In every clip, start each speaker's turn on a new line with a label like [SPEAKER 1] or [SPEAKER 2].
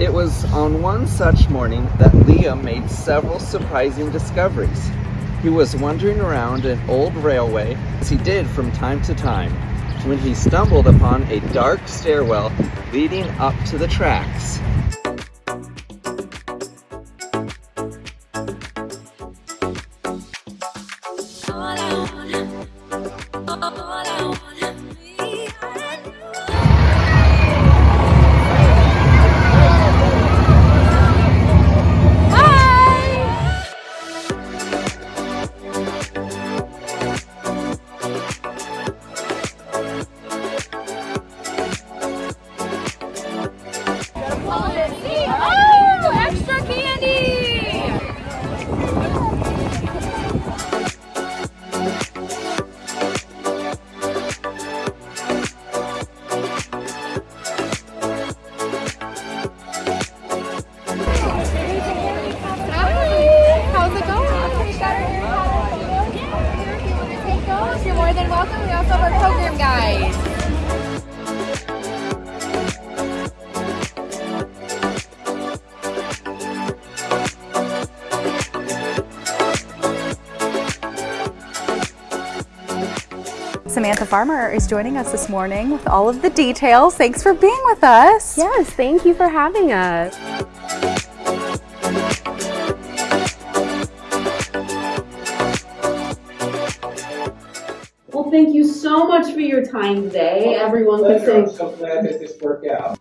[SPEAKER 1] It was on one such morning that Liam made several surprising discoveries. He was wandering around an old railway, as he did from time to time, when he stumbled upon a dark stairwell leading up to the tracks.
[SPEAKER 2] Oh, take those, you're more than welcome. We also have our program guide.
[SPEAKER 3] Samantha Farmer is joining us this morning with all of the details. Thanks for being with us.
[SPEAKER 4] Yes, thank you for having us.
[SPEAKER 5] Well, thank you so much for your time today. Everyone could
[SPEAKER 6] Pleasure. I'm so glad that this worked out.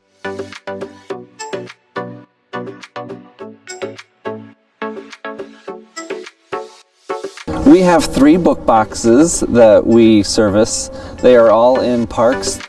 [SPEAKER 1] We have three book boxes that we service. They are all in parks.